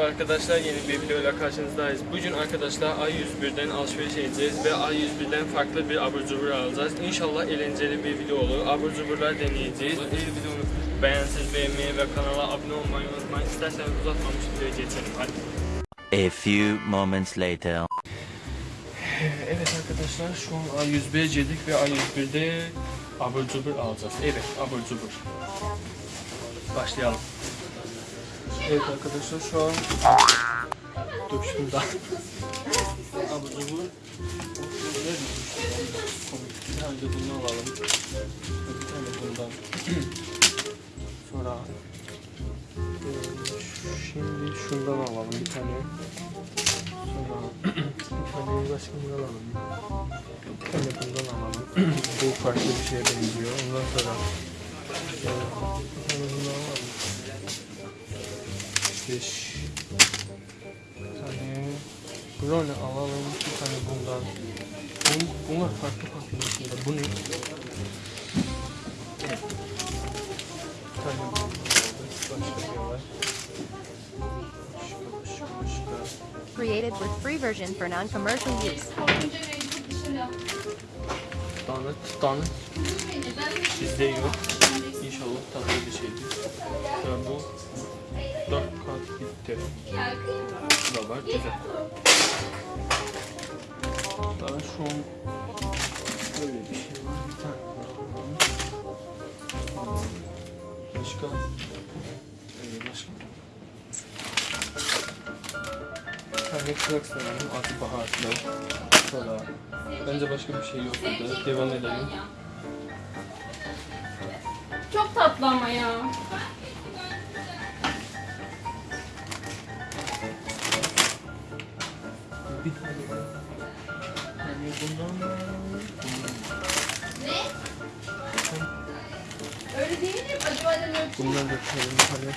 Arkadaşlar yeni bir videoyla karşınızdayız. Bugün arkadaşlar A101'den alışveriş edeceğiz ve A101'den farklı bir abur cubur alacağız. İnşallah eğlenceli bir video olur. Abur cuburlar deneyeceğiz. Eğer videomu beğenseniz beğenmeyi ve kanala abone olmayı unutmayın. İsterseniz uzatmamış videoya geçelim. Hadi. A few moments later. Evet arkadaşlar şu an A101'e girdik ve A101'de abur cubur alacağız. Evet abur cubur. Başlayalım. Evet arkadaşlar şu an dökümde abur cubur. Bir tane de bundan alalım. Bir tane bundan. Sonra şimdi şundan alalım bir tane. Sonra bir tane başka bundan alalım. Bir tane bundan alalım. Bu farklı bir şeye benziyor. Ondan sonra e, bir tane bundan alalım. Beş. Bir tane brownie alalım. Bir tane bundan. Bun, bunlar farklı farklı şeyler. Bu ne? Bir tane. Başka bir var. Created with free version for non-commercial use. Donut, donut. Bizde yok. İnşallah tatlı bir şeydir. Dört da var, güzel. Daha şu an böyle bir şey. Başka? Ee, başka? Tane krak sanırım. Adı baharatlı. Sonra bence başka bir şey yok burada. Devam edelim. Çok tatlı ama ya. Öyle değil mi? Acaba dedim Bundan da koyalım tane.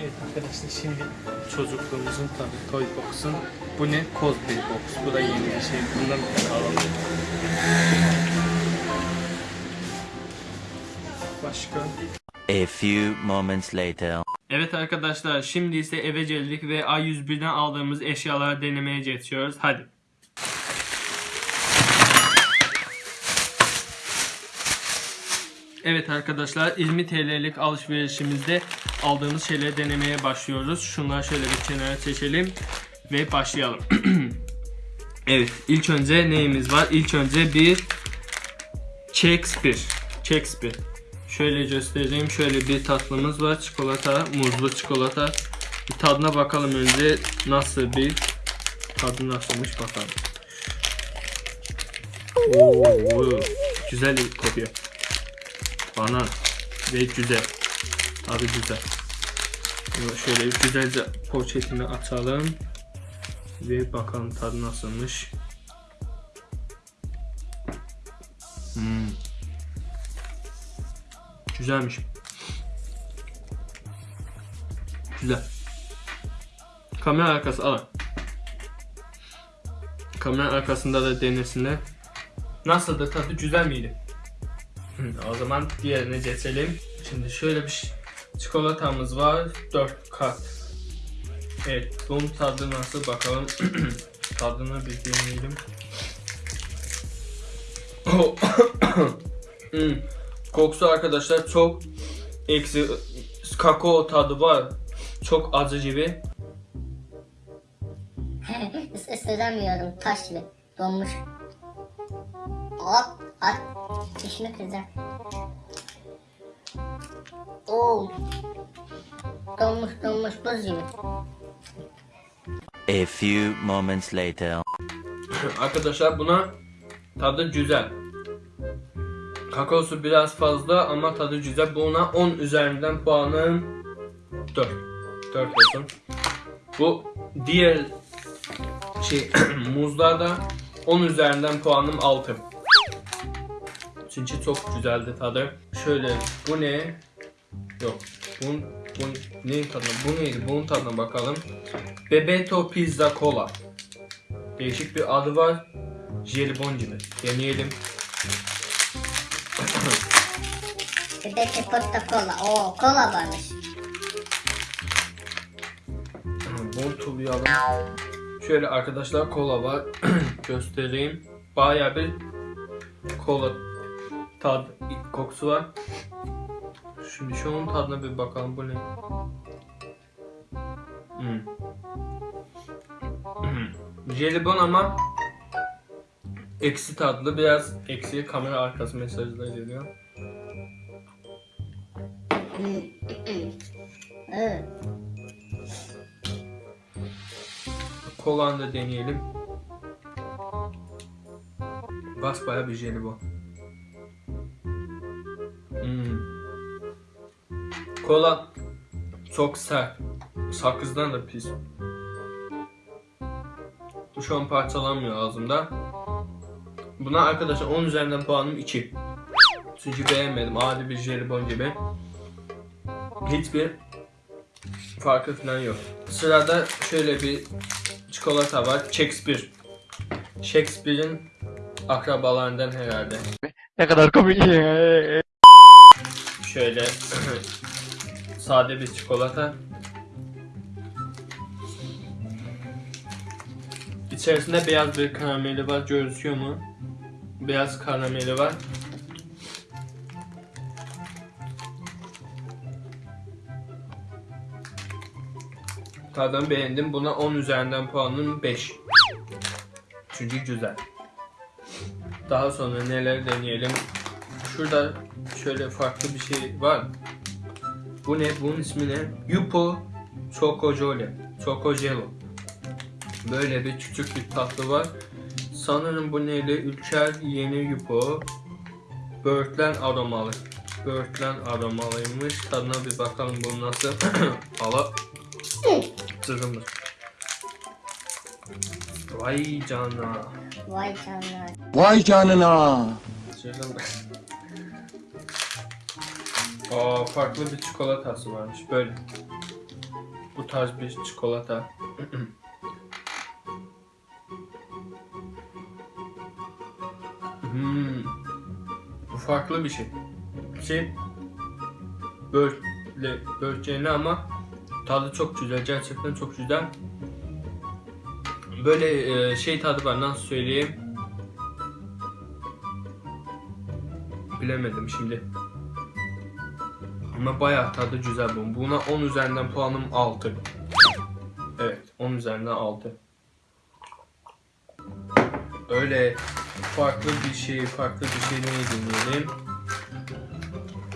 Evet arkadaşlar şimdi çocukluğumuzun tabii toy box'un bu ne? Cosplay box. Bu da yeni bir şey. Bundan bir tane alalım. Başka? A few moments later. Evet arkadaşlar şimdi ise eve geldik ve A101'den aldığımız eşyaları denemeye geçiyoruz. Hadi. Evet arkadaşlar 20 TL'lik alışverişimizde aldığımız şeyleri denemeye başlıyoruz. Şunları şöyle bir kenara çekelim ve başlayalım. evet ilk önce neyimiz var? İlk önce bir Shakespeare. Shakespeare. Şöyle göstereyim. Şöyle bir tatlımız var. Çikolata, muzlu çikolata. Bir tadına bakalım önce nasıl bir tadı nasılmış bakalım. Oo, güzel bir kokuyor. Banan ve güzel. Tadı güzel. Şöyle güzelce poşetini açalım. Ve bakalım tadı nasılmış. Hmm. Güzelmiş. Güzel. Kamera arkası alın. Kamera arkasında da denesinler. Nasıldı tadı güzel miydi? O zaman diğerine geçelim. Şimdi şöyle bir çikolatamız var. 4 kat. Evet bunun tadı nasıl bakalım. Tadını bir deneyelim. Hmm. Kokusu arkadaşlar çok eksi kakao tadı var. Çok acı gibi. Is ısıramıyorum taş gibi donmuş. Hop at dişimi kıracağım. Oo. Donmuş donmuş buz gibi. A few moments later. Arkadaşlar buna tadı güzel. Kakaosu biraz fazla ama tadı güzel. Buna 10 üzerinden puanım 4. 4 olsun. Bu diğer şey muzlarda 10 üzerinden puanım 6. Çünkü çok güzeldi tadı. Şöyle bu ne? Yok. Bunun, bunun neyin tadına? Bu neydi? Bunun tadına bakalım. Bebeto Pizza Cola. Değişik bir adı var. jelibon gibi. Deneyelim. Bir de çikolata kola. Oo kola varmış. Bortulayalım. Şöyle arkadaşlar kola var. Göstereyim. Bayağı bir kola tad kokusu var. Şimdi şunun tadına bir bakalım bu ne? Hmm. Hmm. Jelibon ama eksi tatlı biraz eksi kamera arkası mesajlar geliyor. Evet. Kolanı da deneyelim. Basbaya bir jelibon. Hmm. Kola çok sert. Sakızdan da pis. Şu an parçalanmıyor ağzımda. Buna arkadaşlar 10 üzerinden puanım 2. Çünkü beğenmedim. Adi bir jelibon gibi. Hiçbir farkı falan yok. Sırada şöyle bir çikolata var. Shakespeare. Shakespeare'in akrabalarından herhalde. Ne kadar komik. Şöyle sade bir çikolata. İçerisinde beyaz bir karameli var. Gözüküyor mu? Beyaz karameli var. Tadını beğendim. Buna 10 üzerinden puanım 5. Çünkü güzel. Daha sonra neler deneyelim? Şurada şöyle farklı bir şey var. Bu ne? Bunun ismi ne? Yupo Chocojole. Chocojelo. Böyle bir küçük bir tatlı var. Sanırım bu neyle? Ülker yeni Yupo. Böğürtlen aromalı. Böğürtlen aromalıymış. Tadına bir bakalım bu nasıl. Ala. Zırhımız. Vay canına. Vay canına. Vay canına. Şuradan Aa, farklı bir çikolatası varmış böyle. Bu tarz bir çikolata. hmm. Bu farklı bir şey. Şey böyle börtçeni ama tadı çok güzel. Gerçekten çok güzel. Böyle e, şey tadı var nasıl söyleyeyim. Bilemedim şimdi. Ama bayağı tadı güzel bu. Buna 10 üzerinden puanım 6. Evet 10 üzerinden 6. Öyle farklı bir şey, farklı bir şey ne deneyelim?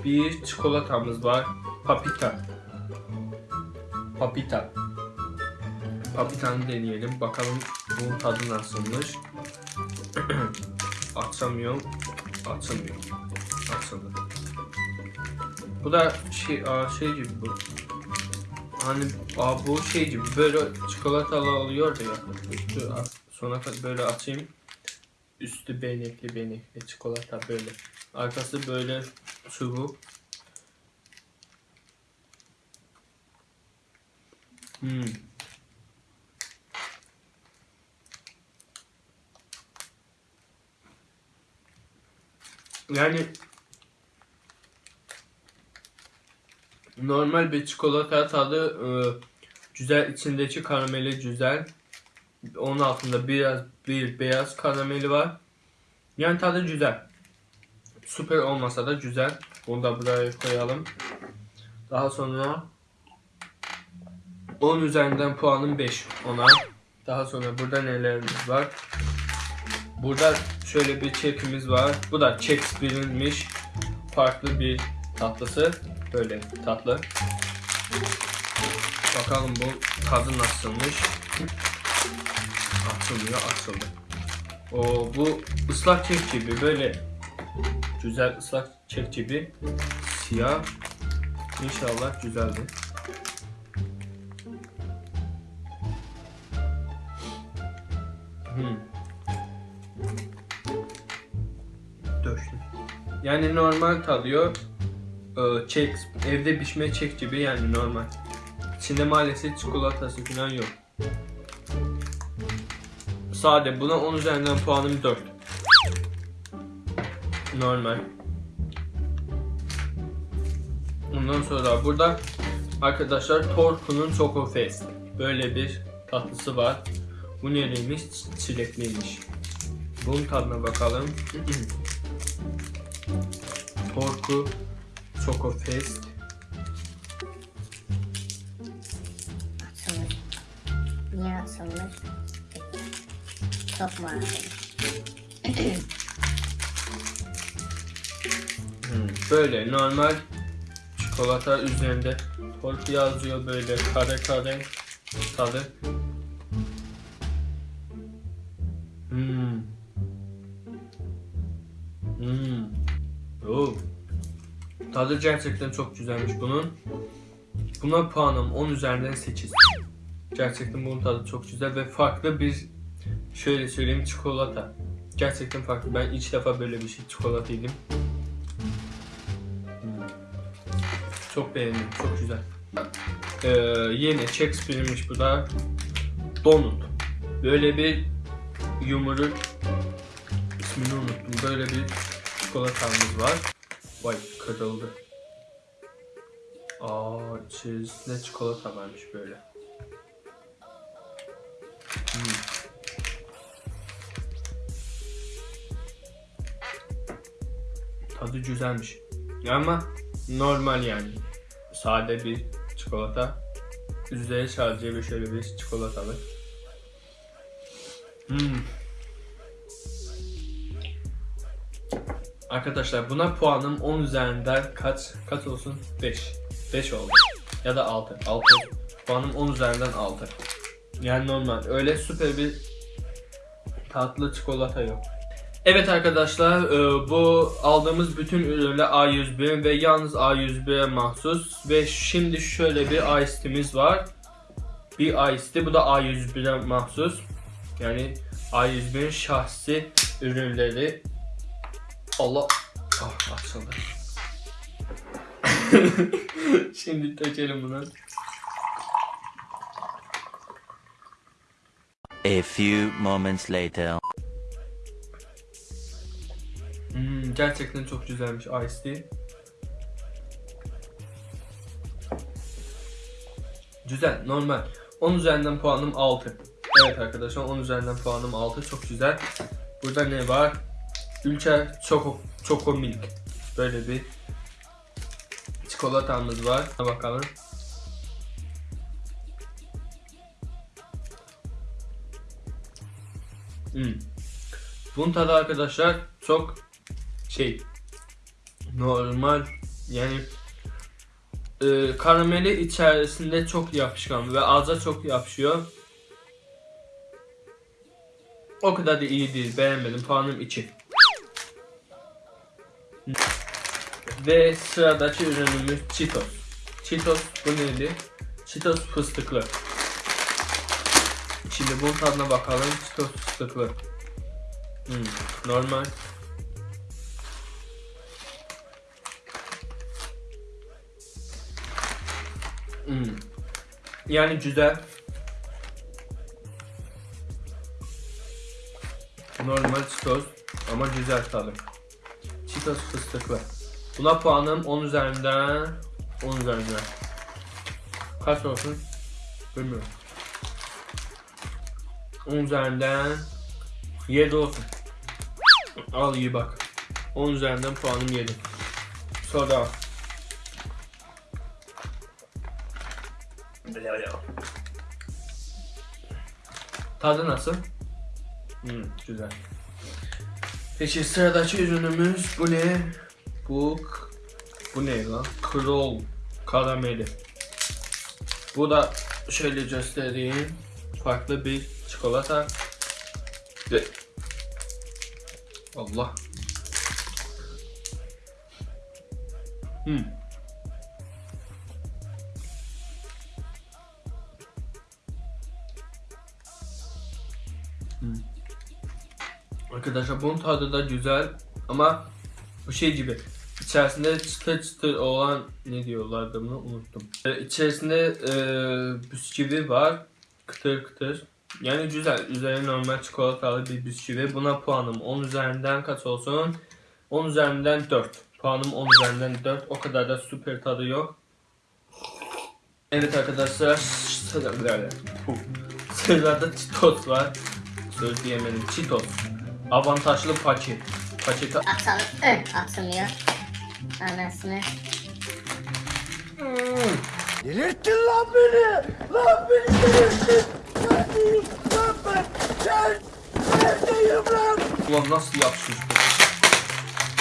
Bir çikolatamız var. Papita. Papita. Papita'nı deneyelim. Bakalım bunun tadı nasılmış. Açamıyorum. Açamıyorum. Açıldı. Bu da şey, aa, şey gibi bu. Hani aa, bu şey gibi böyle çikolatalı oluyor ya. Üstü a- sona kadar böyle açayım. Üstü benekli benekli çikolata böyle. Arkası böyle sıvı. Hmm. Yani normal bir çikolata tadı e, güzel içindeki karameli güzel. Onun altında biraz bir beyaz karameli var. Yani tadı güzel. Süper olmasa da güzel. Bunu da buraya koyalım. Daha sonra 10 üzerinden puanım 5 ona. Daha sonra burada nelerimiz var? Burada şöyle bir çekimiz var. Bu da Shakespeare'inmiş. Farklı bir tatlısı. Böyle tatlı. Bakalım bu tadı nasılmış. Açılıyor, açıldı. O bu ıslak kek gibi böyle güzel ıslak kek gibi siyah. İnşallah güzeldir. Döştüm. Yani normal tadıyor. Ee, Çek, evde pişme çek gibi yani normal. İçinde maalesef çikolatası falan yok. Sade. Buna 10 üzerinden puanım 4. Normal. Ondan sonra burada arkadaşlar Torku'nun Choco Fest. Böyle bir tatlısı var. Bu nereymiş? Çilekliymiş. Bunun tadına bakalım. Torku Choco Fest. Açılmış. Niye açılmış? Çok? Hmm, Böyle normal çikolata üzerinde torku yazıyor böyle kare kare tadı. Tadı gerçekten çok güzelmiş bunun. Buna puanım 10 üzerinden 8. Gerçekten bunun tadı çok güzel ve farklı bir şöyle söyleyeyim çikolata. Gerçekten farklı. Ben ilk defa böyle bir şey çikolata yedim. Çok beğendim. Çok güzel. Ee, yeni Shakespeare'miş bu da. Donut. Böyle bir yumuruk ismini unuttum. Böyle bir çikolatamız var. Vay kırıldı. Aa içerisinde çikolata varmış böyle. Hmm. Tadı güzelmiş. Ama normal yani. Sade bir çikolata. Üzeri sadece bir şöyle bir çikolatalı. Hmm. Arkadaşlar buna puanım 10 üzerinden kaç kaç olsun? 5. 5 oldu. Ya da 6. 6. Puanım 10 üzerinden 6. Yani normal. Öyle süper bir tatlı çikolata yok. Evet arkadaşlar e, bu aldığımız bütün ürünler A101 ve yalnız A101'e mahsus ve şimdi şöyle bir Ice var. Bir Ice bu da A101'e mahsus. Yani A101'in şahsi ürünleri. Allah ah açıldı. şimdi dökelim bunu. A few moments later. Hmm, gerçekten çok güzelmiş Ice Tea. Güzel, normal. 10 üzerinden puanım 6. Evet arkadaşlar 10 üzerinden puanım 6. Çok güzel. Burada ne var? Ülke Choco, Choco Milk. Böyle bir çikolatamız var. Bakalım. Hmm. Bunun tadı arkadaşlar çok şey normal yani e, karameli içerisinde çok yapışkan ve ağza çok yapışıyor. O kadar da iyi değil. Beğenmedim. Puanım 2. Ve sıradaki ürünümüz Cheetos. Cheetos bu neydi? Cheetos fıstıklı. Şimdi bunun tadına bakalım. Cheetos fıstıklı. Hmm, normal. Hmm. Yani güzel. Normal Cheetos ama güzel tadı. Cheetos fıstıklı. Buna puanım 10 üzerinden 10 üzerinden. Kaç olsun? Bilmiyorum. 10 üzerinden 7 olsun. Al iyi bak. 10 üzerinden puanım 7. Sonra Tadı nasıl? Hmm, güzel. Peki sıradaki ürünümüz bu ne? Bu bu ne lan? Krol karameli. Bu da şöyle göstereyim. Farklı bir çikolata. Ve Allah. Hmm. Arkadaşlar bunun tadı da güzel ama bu şey gibi içerisinde çıtır çıtır olan ne diyorlardı bunu unuttum. Ee, İçerisinde e, bisküvi var kıtır kıtır Yani güzel. Üzeri normal çikolatalı bir bisküvi. Buna puanım 10 üzerinden kaç olsun? 10 üzerinden 4. Puanım 10 üzerinden 4. O kadar da süper tadı yok. Evet arkadaşlar sırada Cheetos var. Söz diyemedim. Cheetos. Avantajlı paket. Paketi Atalım. Ö, atılmıyor. Anasını. Delirttin lan beni! Lan beni delirttin! Neredeyim lan ben? Sen neredeyim lan? Ulan nasıl bu?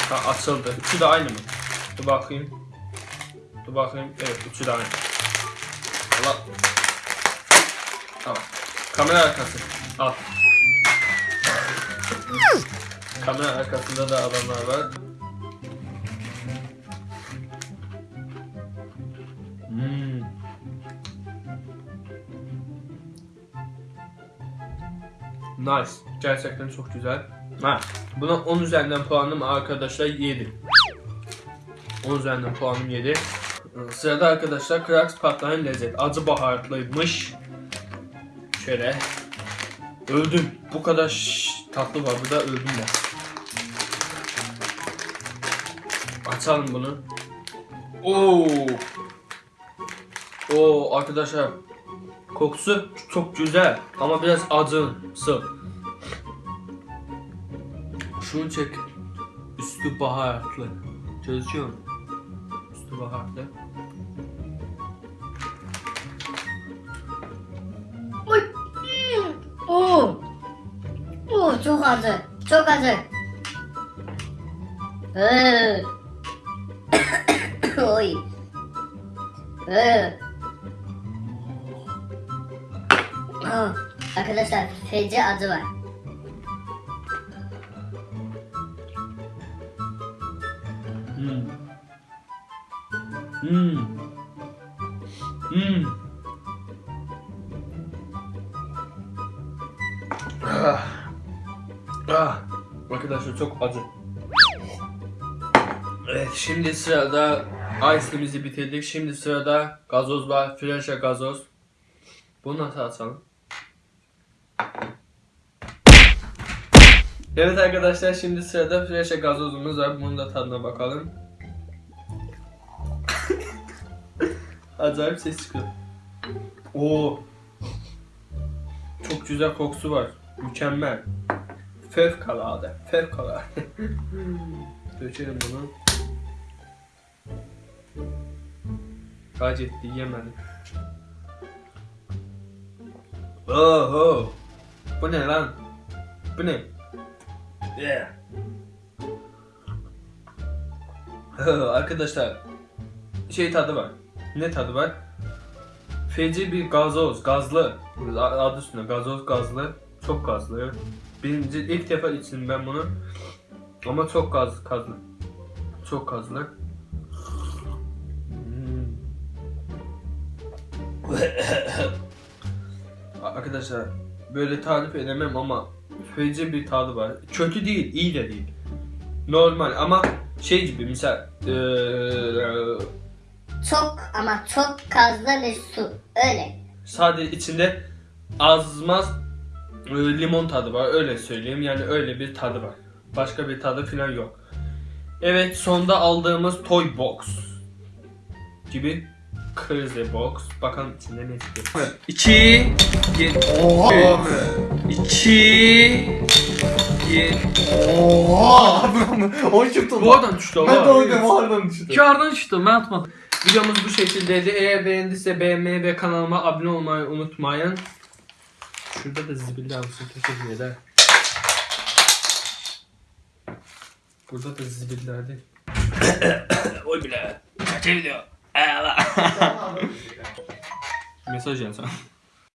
Ha açıldı. Üçü de aynı mı? Dur bakayım. Dur bakayım. Evet üçü de aynı. Allah. Tamam. Kamera arkası. Al. Kamera arkasında da adamlar var. Hmm. Nice. Gerçekten çok güzel. Ha, buna 10 üzerinden puanım arkadaşlar 7. 10 üzerinden puanım 7. Sırada arkadaşlar Krax patlayan lezzet. Acı baharatlıymış. Şöyle. Öldüm. Bu kadar tatlı var. Burada öldüm ben. Açalım bunu. Oo. Oo arkadaşlar. Kokusu çok güzel ama biraz acısı. Şunu çek. Üstü baharatlı. Mu? Üstü baharatlı. Oo çok acı. Çok acı. Ee. Oy. Ee. Aa, Arkadaşlar feci acı var. Hmm. Hmm. Hmm. Ah. Çok acı. Evet şimdi sırada ice'imizi bitirdik. Şimdi sırada gazoz var. Fresha gazoz. Bunu nasıl açalım? Evet arkadaşlar şimdi sırada Fresha gazozumuz var. Bunun da tadına bakalım. Acayip ses çıkıyor. Oo. Çok güzel kokusu var. Mükemmel. Fevkalade. Fevkalade. Dökelim bunu. Kaç etti yemedim. Oho. Bu ne lan? Bu ne? Yeah. Arkadaşlar şey tadı var. Ne tadı var? Feci bir gazoz, gazlı. Adı üstünde gazoz gazlı. Çok gazlı. Birinci ilk defa içtim ben bunu. Ama çok gaz, gazlı. Çok gazlı. Hmm. Arkadaşlar böyle tarif edemem ama feci bir tadı var. Kötü değil, iyi de değil. Normal ama şey gibi misal eee Çok ama çok gazlı ve su. Öyle. sadece içinde azmaz limon tadı var öyle söyleyeyim yani öyle bir tadı var. Başka bir tadı falan yok. Evet sonda aldığımız toy box gibi crazy box. Bakalım içinde ne çıkıyor. 2 Oha! 2 Oha! o çıktı Bu oradan düştü. Ben de o dedim oradan düştü. Kardan çıktı ben atmadım. Videomuz bu şekildeydi. Eğer beğendiyse beğenmeyi ve kanalıma abone olmayı unutmayın. Şurada da zibilli alsın teşekkür eder. Burada da zibillerdi. Oy bile. Kaç video. Mesaj yazsam.